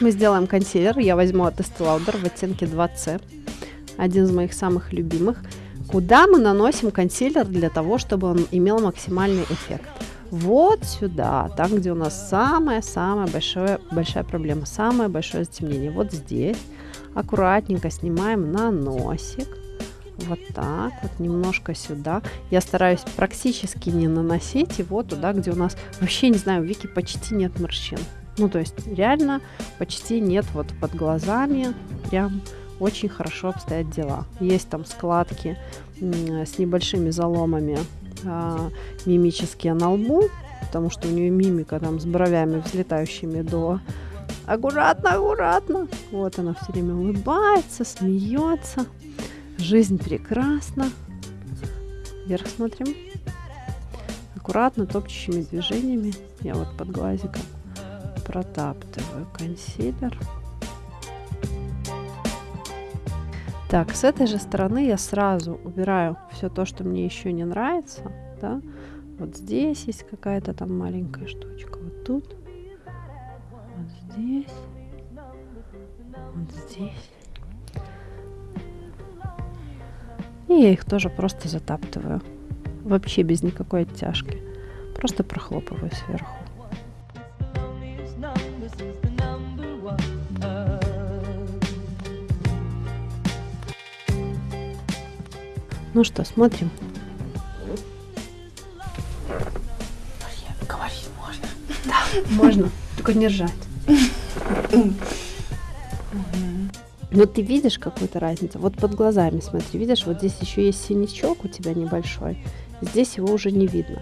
Мы сделаем консилер. Я возьму от Estee Lauder в оттенке 2C. Один из моих самых любимых. Куда мы наносим консилер для того, чтобы он имел максимальный эффект? Вот сюда, там, где у нас самая-самая большая, большая проблема, самое большое затемнение. Вот здесь аккуратненько снимаем на носик. Вот так, вот немножко сюда. Я стараюсь практически не наносить его туда, где у нас вообще, не знаю, в веке почти нет морщин. Ну, то есть реально почти нет вот под глазами, прям очень хорошо обстоят дела. Есть там складки с небольшими заломами а, мимические на лбу, потому что у нее мимика там с бровями взлетающими до аккуратно, аккуратно. Вот она все время улыбается, смеется. Жизнь прекрасна. Вверх смотрим. Аккуратно, топчущими движениями. Я вот под глазиком протаптываю консилер. Так, с этой же стороны я сразу убираю все то, что мне еще не нравится. Да? Вот здесь есть какая-то там маленькая штучка. Вот тут. Вот здесь. Вот здесь. И я их тоже просто затаптываю. Вообще без никакой оттяжки. Просто прохлопываю сверху. Ну что, смотрим. Говорить можно. Да, можно. Только не ржать. Но ты видишь какую-то разницу? Вот под глазами смотри, видишь, вот здесь еще есть синячок у тебя небольшой. Здесь его уже не видно.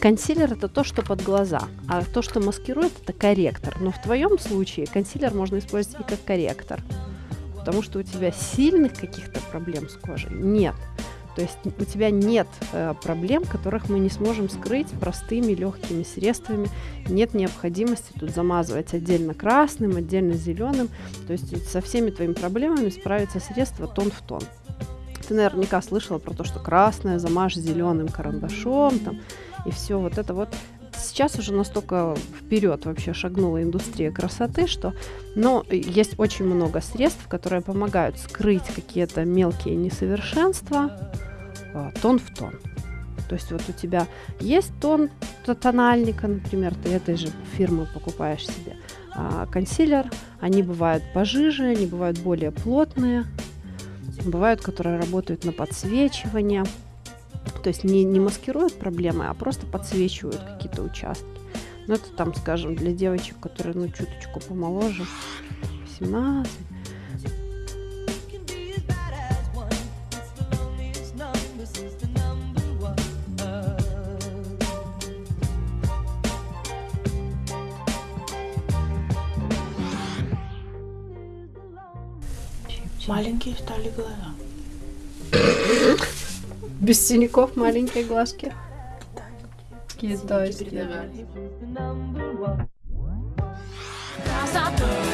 Консилер это то, что под глаза, а то, что маскирует, это корректор. Но в твоем случае консилер можно использовать и как корректор, потому что у тебя сильных каких-то проблем с кожей нет. То есть у тебя нет э, проблем, которых мы не сможем скрыть простыми легкими средствами. Нет необходимости тут замазывать отдельно красным, отдельно зеленым. То есть со всеми твоими проблемами справится средство тон в тон. Ты наверняка слышала про то, что красное замажь зеленым карандашом там, и все вот это вот сейчас уже настолько вперед вообще шагнула индустрия красоты, что но есть очень много средств, которые помогают скрыть какие-то мелкие несовершенства а, тон в тон. То есть вот у тебя есть тон тональника, например, ты этой же фирмы покупаешь себе а, консилер, они бывают пожиже, они бывают более плотные, бывают, которые работают на подсвечивание, то есть не, не маскируют проблемы, а просто подсвечивают какие-то участки. Ну, это там, скажем, для девочек, которые, ну, чуточку помоложе, 17, Маленькие стали глаза. Без синяков маленькие глазки. Китайские. Красота вся